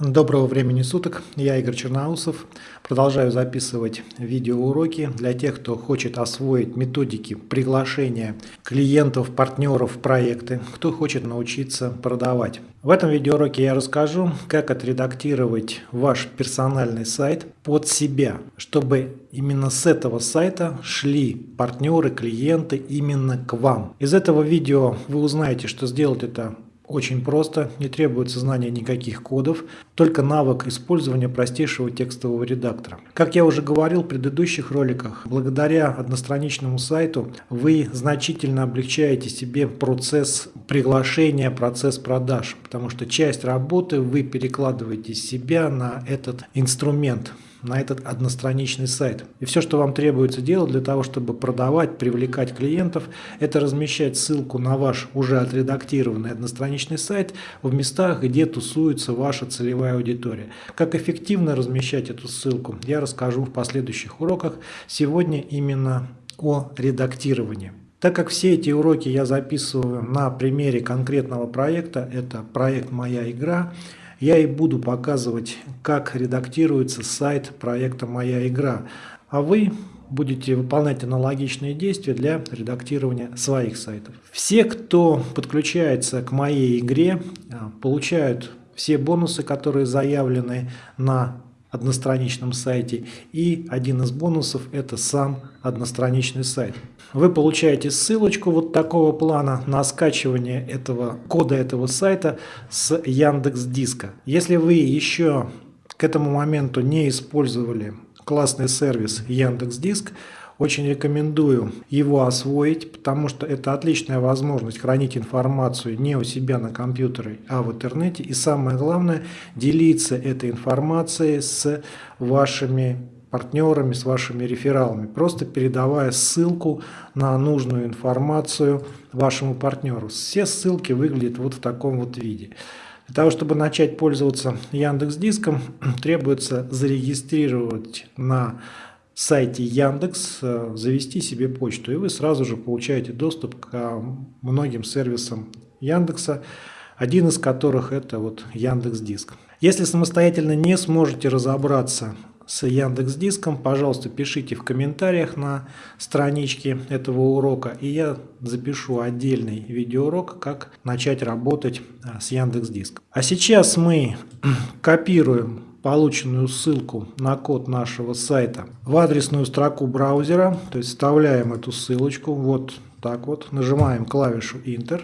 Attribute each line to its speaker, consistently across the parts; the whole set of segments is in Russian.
Speaker 1: Доброго времени суток, я Игорь Черноусов. Продолжаю записывать видеоуроки для тех, кто хочет освоить методики приглашения клиентов, партнеров в проекты, кто хочет научиться продавать. В этом видеоуроке я расскажу, как отредактировать ваш персональный сайт под себя, чтобы именно с этого сайта шли партнеры, клиенты именно к вам. Из этого видео вы узнаете, что сделать это очень просто, не требуется знания никаких кодов, только навык использования простейшего текстового редактора. Как я уже говорил в предыдущих роликах, благодаря одностраничному сайту вы значительно облегчаете себе процесс приглашения, процесс продаж, потому что часть работы вы перекладываете себя на этот инструмент на этот одностраничный сайт. И все, что вам требуется делать для того, чтобы продавать, привлекать клиентов, это размещать ссылку на ваш уже отредактированный одностраничный сайт в местах, где тусуется ваша целевая аудитория. Как эффективно размещать эту ссылку, я расскажу в последующих уроках. Сегодня именно о редактировании. Так как все эти уроки я записываю на примере конкретного проекта, это проект «Моя игра», я и буду показывать, как редактируется сайт проекта «Моя игра», а вы будете выполнять аналогичные действия для редактирования своих сайтов. Все, кто подключается к моей игре, а, получают все бонусы, которые заявлены на одностраничном сайте. И один из бонусов это сам одностраничный сайт. Вы получаете ссылочку вот такого плана на скачивание этого кода этого сайта с Яндекс Диска. Если вы еще к этому моменту не использовали классный сервис Яндекс Диск, очень рекомендую его освоить, потому что это отличная возможность хранить информацию не у себя на компьютере, а в интернете. И самое главное, делиться этой информацией с вашими партнерами, с вашими рефералами, просто передавая ссылку на нужную информацию вашему партнеру. Все ссылки выглядят вот в таком вот виде. Для того, чтобы начать пользоваться Яндекс Диском, требуется зарегистрировать на сайте Яндекс э, завести себе почту, и вы сразу же получаете доступ к многим сервисам Яндекса, один из которых это вот Яндекс Диск. Если самостоятельно не сможете разобраться с Яндекс Диском, пожалуйста, пишите в комментариях на страничке этого урока, и я запишу отдельный видеоурок, как начать работать э, с Яндекс Диском. А сейчас мы копируем полученную ссылку на код нашего сайта в адресную строку браузера, то есть вставляем эту ссылочку вот так вот, нажимаем клавишу Enter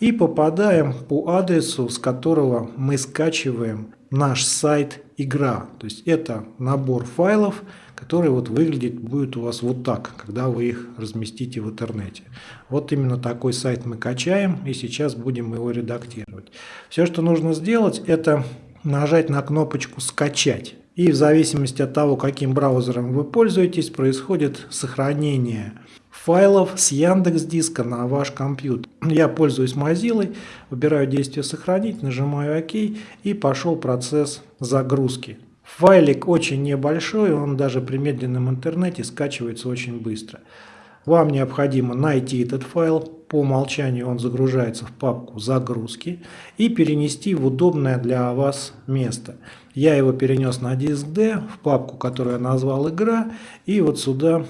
Speaker 1: и попадаем по адресу, с которого мы скачиваем наш сайт игра. То есть это набор файлов, который вот выглядит будет у вас вот так, когда вы их разместите в интернете. Вот именно такой сайт мы качаем и сейчас будем его редактировать. Все, что нужно сделать, это нажать на кнопочку «Скачать». И в зависимости от того, каким браузером вы пользуетесь, происходит сохранение файлов с Яндекс Диска на ваш компьютер. Я пользуюсь Mozilla, выбираю действие «Сохранить», нажимаю «Ок» и пошел процесс загрузки. Файлик очень небольшой, он даже при медленном интернете скачивается очень быстро. Вам необходимо найти этот файл, по умолчанию он загружается в папку «Загрузки» и перенести в удобное для вас место. Я его перенес на диск D, в папку, которую я назвал «Игра», и вот сюда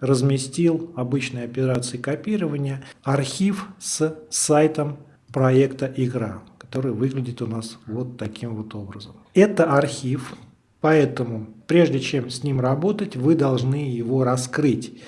Speaker 1: разместил обычной операцией копирования архив с сайтом проекта «Игра», который выглядит у нас вот таким вот образом. Это архив, поэтому прежде чем с ним работать, вы должны его раскрыть.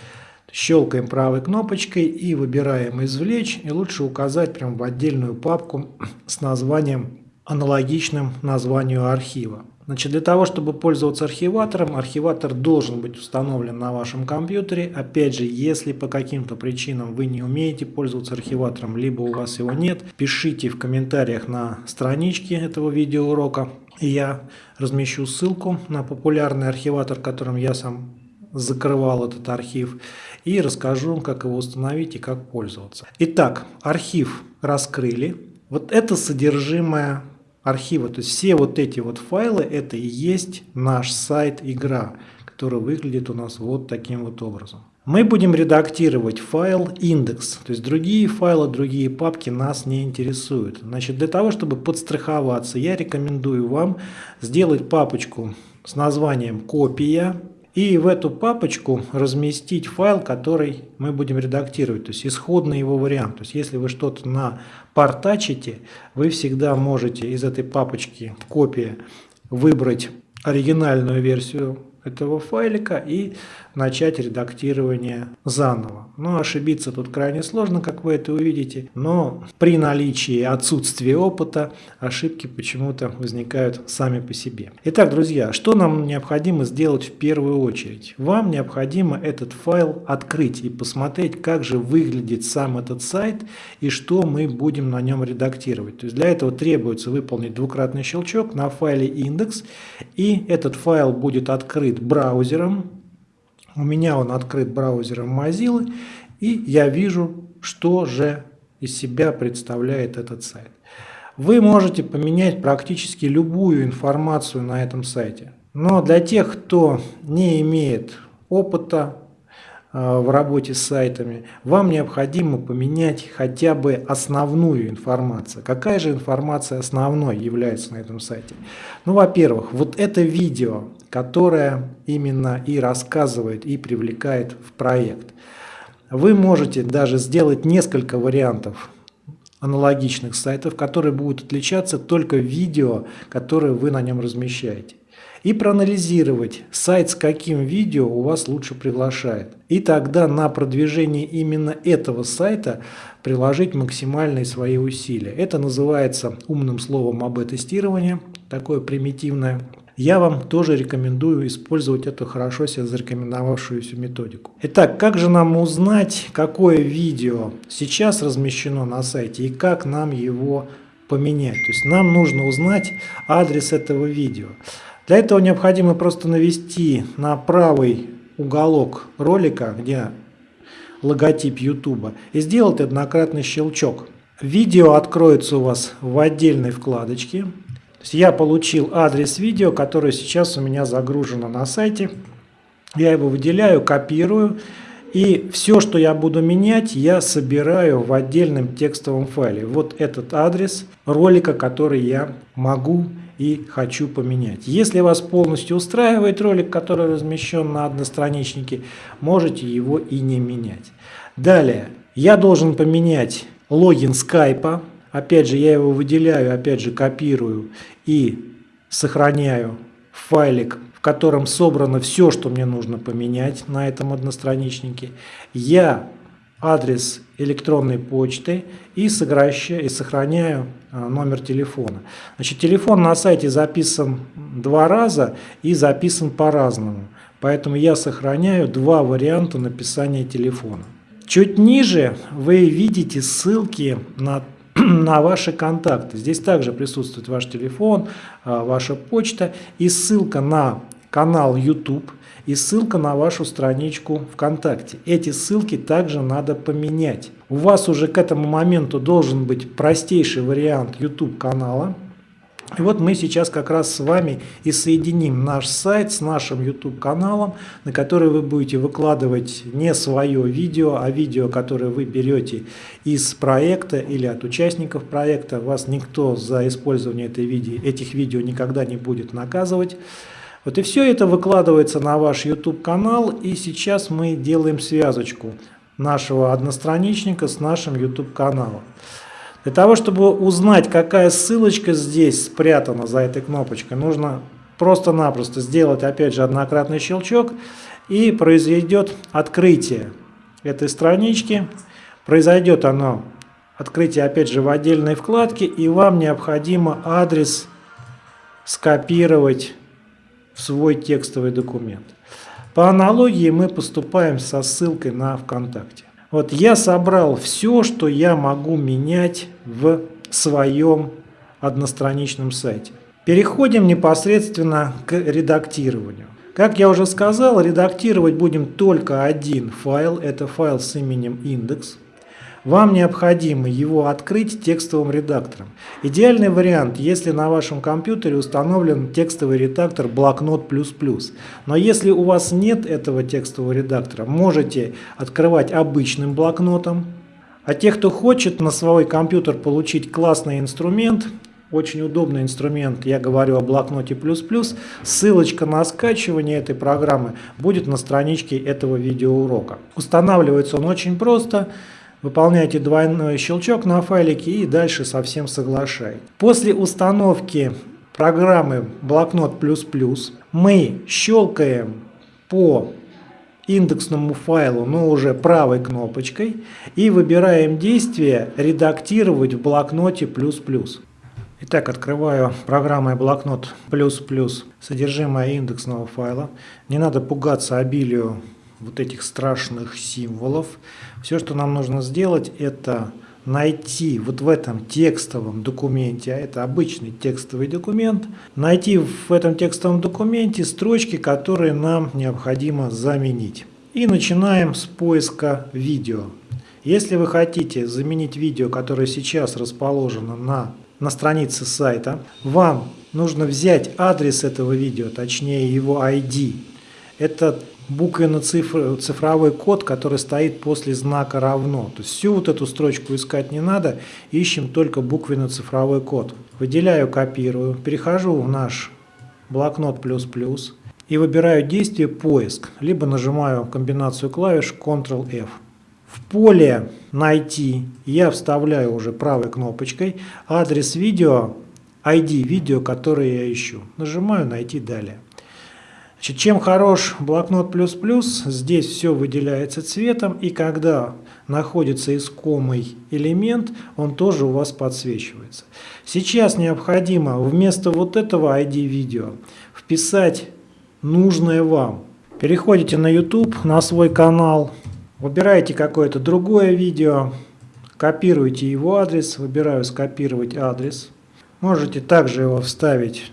Speaker 1: Щелкаем правой кнопочкой и выбираем «Извлечь». И лучше указать прям в отдельную папку с названием, аналогичным названию архива. Значит, для того, чтобы пользоваться архиватором, архиватор должен быть установлен на вашем компьютере. Опять же, если по каким-то причинам вы не умеете пользоваться архиватором, либо у вас его нет, пишите в комментариях на страничке этого видеоурока. Я размещу ссылку на популярный архиватор, которым я сам закрывал этот архив и расскажу, как его установить и как пользоваться. Итак, архив раскрыли. Вот это содержимое архива. То есть все вот эти вот файлы, это и есть наш сайт игра, который выглядит у нас вот таким вот образом. Мы будем редактировать файл индекс, то есть другие файлы, другие папки нас не интересуют. Значит, для того, чтобы подстраховаться, я рекомендую вам сделать папочку с названием «Копия», и в эту папочку разместить файл, который мы будем редактировать, то есть исходный его вариант. То есть если вы что-то напортачите, вы всегда можете из этой папочки копия выбрать оригинальную версию этого файлика и начать редактирование заново. Но ошибиться тут крайне сложно, как вы это увидите, но при наличии отсутствия опыта ошибки почему-то возникают сами по себе. Итак, друзья, что нам необходимо сделать в первую очередь? Вам необходимо этот файл открыть и посмотреть, как же выглядит сам этот сайт и что мы будем на нем редактировать. То есть для этого требуется выполнить двукратный щелчок на файле индекс, и этот файл будет открыт браузером, у меня он открыт браузером Mozilla, и я вижу, что же из себя представляет этот сайт. Вы можете поменять практически любую информацию на этом сайте. Но для тех, кто не имеет опыта э, в работе с сайтами, вам необходимо поменять хотя бы основную информацию. Какая же информация основной является на этом сайте? Ну, во-первых, вот это видео, которая именно и рассказывает, и привлекает в проект. Вы можете даже сделать несколько вариантов аналогичных сайтов, которые будут отличаться только видео, которое вы на нем размещаете. И проанализировать сайт с каким видео у вас лучше приглашает. И тогда на продвижение именно этого сайта приложить максимальные свои усилия. Это называется умным словом АБ-тестирование, такое примитивное я вам тоже рекомендую использовать эту хорошо себя зарекомендовавшуюся методику. Итак, как же нам узнать, какое видео сейчас размещено на сайте и как нам его поменять? То есть нам нужно узнать адрес этого видео. Для этого необходимо просто навести на правый уголок ролика, где логотип YouTube, и сделать однократный щелчок. Видео откроется у вас в отдельной вкладочке есть я получил адрес видео, которое сейчас у меня загружено на сайте. Я его выделяю, копирую. И все, что я буду менять, я собираю в отдельном текстовом файле. Вот этот адрес ролика, который я могу и хочу поменять. Если вас полностью устраивает ролик, который размещен на одностраничнике, можете его и не менять. Далее, я должен поменять логин скайпа. Опять же, я его выделяю, опять же, копирую и сохраняю файлик, в котором собрано все, что мне нужно поменять на этом одностраничнике. Я адрес электронной почты и, и сохраняю а, номер телефона. Значит, телефон на сайте записан два раза и записан по-разному. Поэтому я сохраняю два варианта написания телефона. Чуть ниже вы видите ссылки на на ваши контакты. Здесь также присутствует ваш телефон, а, ваша почта и ссылка на канал YouTube и ссылка на вашу страничку ВКонтакте. Эти ссылки также надо поменять. У вас уже к этому моменту должен быть простейший вариант YouTube канала, и вот мы сейчас как раз с вами и соединим наш сайт с нашим YouTube каналом, на который вы будете выкладывать не свое видео, а видео, которое вы берете из проекта или от участников проекта. Вас никто за использование этой видео, этих видео никогда не будет наказывать. Вот и все это выкладывается на ваш YouTube канал, и сейчас мы делаем связочку нашего одностраничника с нашим YouTube каналом. Для того, чтобы узнать, какая ссылочка здесь спрятана за этой кнопочкой, нужно просто-напросто сделать, опять же, однократный щелчок, и произойдет открытие этой странички. Произойдет оно, открытие, опять же, в отдельной вкладке, и вам необходимо адрес скопировать в свой текстовый документ. По аналогии мы поступаем со ссылкой на ВКонтакте. Вот я собрал все, что я могу менять в своем одностраничном сайте. Переходим непосредственно к редактированию. Как я уже сказал, редактировать будем только один файл. Это файл с именем индекс. Вам необходимо его открыть текстовым редактором. Идеальный вариант, если на вашем компьютере установлен текстовый редактор Блокнот++. Но если у вас нет этого текстового редактора, можете открывать обычным блокнотом. А те, кто хочет на свой компьютер получить классный инструмент, очень удобный инструмент, я говорю о блокноте ссылочка на скачивание этой программы будет на страничке этого видеоурока. Устанавливается он очень просто. Выполняйте двойной щелчок на файлике и дальше совсем соглашай. После установки программы Блокнот++ мы щелкаем по индексному файлу, но уже правой кнопочкой и выбираем действие «Редактировать в блокноте++». Итак, открываю программой блокнот плюс плюс содержимое индексного файла. Не надо пугаться обилию вот этих страшных символов. Все, что нам нужно сделать, это найти вот в этом текстовом документе, а это обычный текстовый документ, найти в этом текстовом документе строчки, которые нам необходимо заменить. И начинаем с поиска видео. Если вы хотите заменить видео, которое сейчас расположено на, на странице сайта, вам нужно взять адрес этого видео, точнее его ID. Это буквенно-цифровой код, который стоит после знака равно. То есть всю вот эту строчку искать не надо, ищем только буквенно-цифровой код. Выделяю, копирую, перехожу в наш блокнот плюс-плюс и выбираю действие поиск, либо нажимаю комбинацию клавиш Ctrl-F. В поле «Найти» я вставляю уже правой кнопочкой адрес видео, ID видео, которое я ищу. Нажимаю «Найти далее». Чем хорош блокнот плюс плюс, здесь все выделяется цветом, и когда находится искомый элемент, он тоже у вас подсвечивается. Сейчас необходимо вместо вот этого ID видео вписать нужное вам. Переходите на YouTube, на свой канал, выбираете какое-то другое видео, копируете его адрес, выбираю скопировать адрес. Можете также его вставить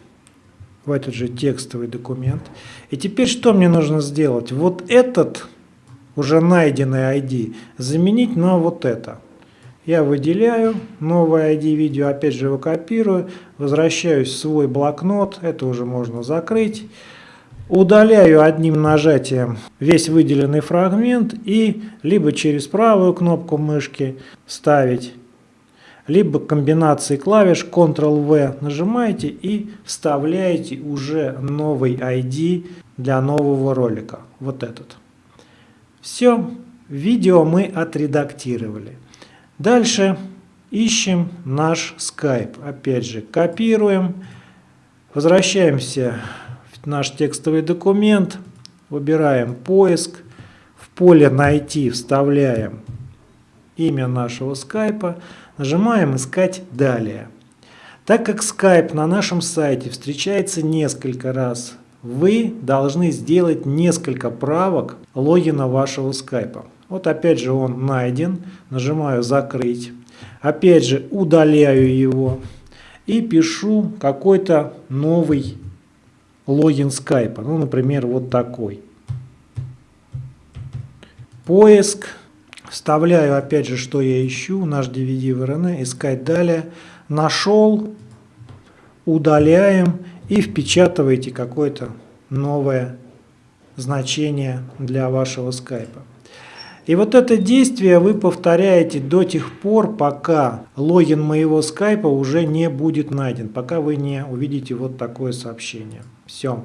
Speaker 1: в этот же текстовый документ. И теперь что мне нужно сделать? Вот этот уже найденный ID заменить на вот это. Я выделяю новое ID видео, опять же его копирую, возвращаюсь в свой блокнот, это уже можно закрыть. Удаляю одним нажатием весь выделенный фрагмент и либо через правую кнопку мышки ставить либо комбинации клавиш Ctrl-V нажимаете и вставляете уже новый ID для нового ролика. Вот этот. Все, видео мы отредактировали. Дальше ищем наш Skype. Опять же, копируем, возвращаемся в наш текстовый документ, выбираем поиск, в поле «Найти» вставляем имя нашего скайпа, Нажимаем «Искать далее». Так как Skype на нашем сайте встречается несколько раз, вы должны сделать несколько правок логина вашего скайпа. Вот опять же он найден, нажимаю «Закрыть». Опять же удаляю его и пишу какой-то новый логин скайпа. Ну, например, вот такой. Поиск. Вставляю опять же, что я ищу, наш DVD в RN, искать далее. Нашел, удаляем и впечатываете какое-то новое значение для вашего скайпа. И вот это действие вы повторяете до тех пор, пока логин моего скайпа уже не будет найден, пока вы не увидите вот такое сообщение. Все.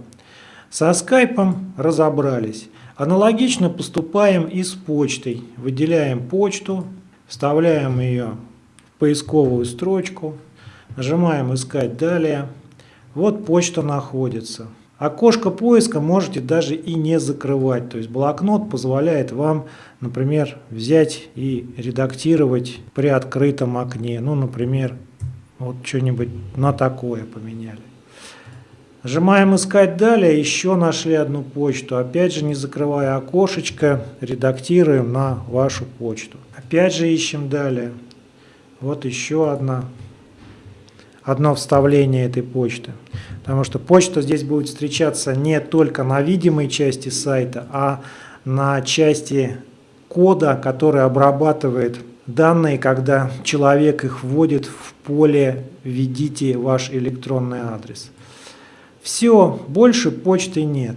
Speaker 1: Со скайпом разобрались. Аналогично поступаем и с почтой. Выделяем почту, вставляем ее в поисковую строчку, нажимаем «Искать далее». Вот почта находится. Окошко поиска можете даже и не закрывать. То есть блокнот позволяет вам, например, взять и редактировать при открытом окне. Ну, например, вот что-нибудь на такое поменяли. Нажимаем «Искать далее», еще нашли одну почту. Опять же, не закрывая окошечко, редактируем на вашу почту. Опять же ищем далее. Вот еще одна, одно вставление этой почты. Потому что почта здесь будет встречаться не только на видимой части сайта, а на части кода, который обрабатывает данные, когда человек их вводит в поле «Введите ваш электронный адрес». Все, больше почты нет.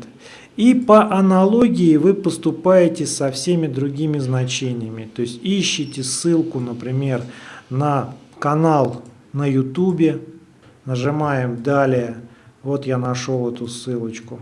Speaker 1: И по аналогии вы поступаете со всеми другими значениями. То есть ищите ссылку, например, на канал на YouTube, нажимаем «Далее». Вот я нашел эту ссылочку.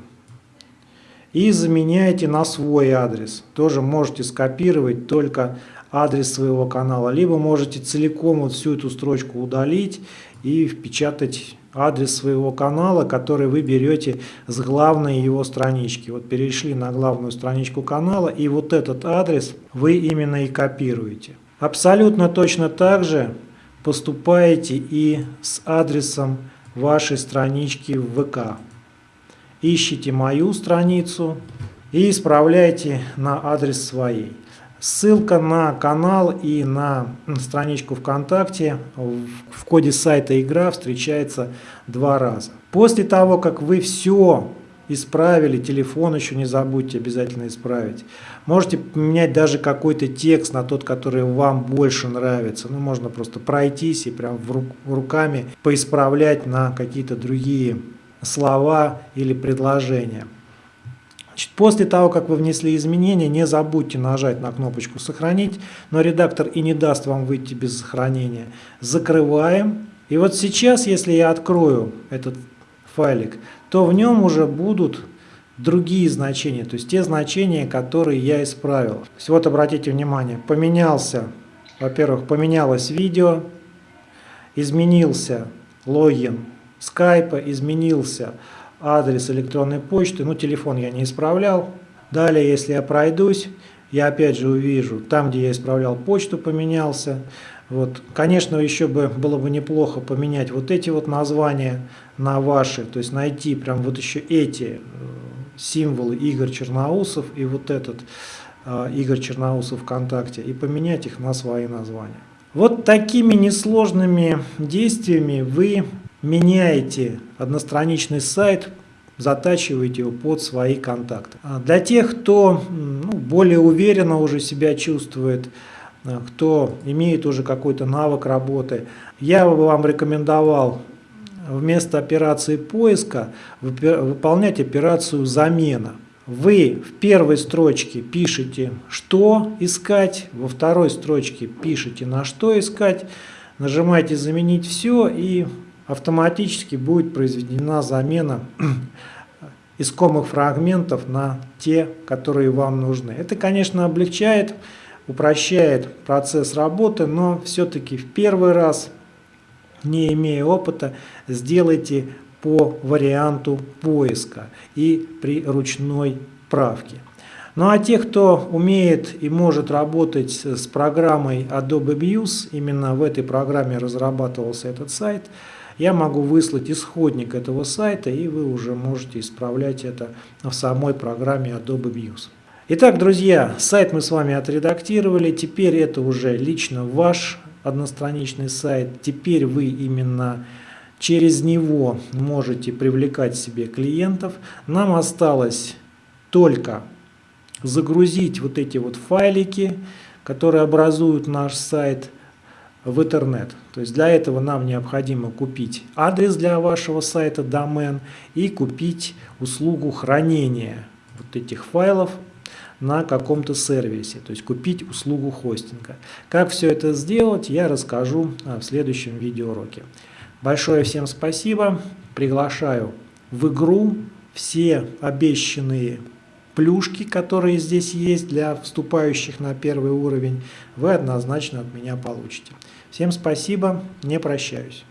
Speaker 1: И заменяете на свой адрес. Тоже можете скопировать только адрес своего канала. Либо можете целиком вот всю эту строчку удалить и впечатать адрес своего канала, который вы берете с главной его странички. Вот перешли на главную страничку канала, и вот этот адрес вы именно и копируете. Абсолютно точно так же поступаете и с адресом вашей странички в ВК. Ищите мою страницу и исправляйте на адрес своей. Ссылка на канал и на страничку ВКонтакте в коде сайта «Игра» встречается два раза. После того, как вы все исправили, телефон еще не забудьте обязательно исправить. Можете поменять даже какой-то текст на тот, который вам больше нравится. Ну, можно просто пройтись и прям руками поисправлять на какие-то другие слова или предложения. После того, как вы внесли изменения, не забудьте нажать на кнопочку «Сохранить», но редактор и не даст вам выйти без сохранения. Закрываем. И вот сейчас, если я открою этот файлик, то в нем уже будут другие значения, то есть те значения, которые я исправил. То есть вот обратите внимание, поменялся, во-первых, поменялось видео, изменился логин скайпа, изменился адрес электронной почты, ну телефон я не исправлял. Далее, если я пройдусь, я опять же увижу, там, где я исправлял почту, поменялся. Вот. Конечно, еще бы было бы неплохо поменять вот эти вот названия на ваши, то есть найти прям вот еще эти э, символы Игорь Черноусов и вот этот э, Игорь Черноусов ВКонтакте и поменять их на свои названия. Вот такими несложными действиями вы меняете одностраничный сайт, затачиваете его под свои контакты. А для тех, кто ну, более уверенно уже себя чувствует, а, кто имеет уже какой-то навык работы, я бы вам рекомендовал вместо операции поиска выполнять операцию замена. Вы в первой строчке пишете, что искать, во второй строчке пишете, на что искать, нажимаете «Заменить все» и автоматически будет произведена замена искомых фрагментов на те, которые вам нужны. Это, конечно, облегчает, упрощает процесс работы, но все-таки в первый раз, не имея опыта, сделайте по варианту поиска и при ручной правке. Ну а те, кто умеет и может работать с программой Adobe Muse, именно в этой программе разрабатывался этот сайт – я могу выслать исходник этого сайта, и вы уже можете исправлять это в самой программе Adobe Views. Итак, друзья, сайт мы с вами отредактировали, теперь это уже лично ваш одностраничный сайт, теперь вы именно через него можете привлекать себе клиентов. Нам осталось только загрузить вот эти вот файлики, которые образуют наш сайт в интернет. То есть для этого нам необходимо купить адрес для вашего сайта, домен, и купить услугу хранения вот этих файлов на каком-то сервисе, то есть купить услугу хостинга. Как все это сделать, я расскажу а, в следующем видеоуроке. Большое всем спасибо, приглашаю в игру все обещанные плюшки, которые здесь есть для вступающих на первый уровень, вы однозначно от меня получите. Всем спасибо, не прощаюсь.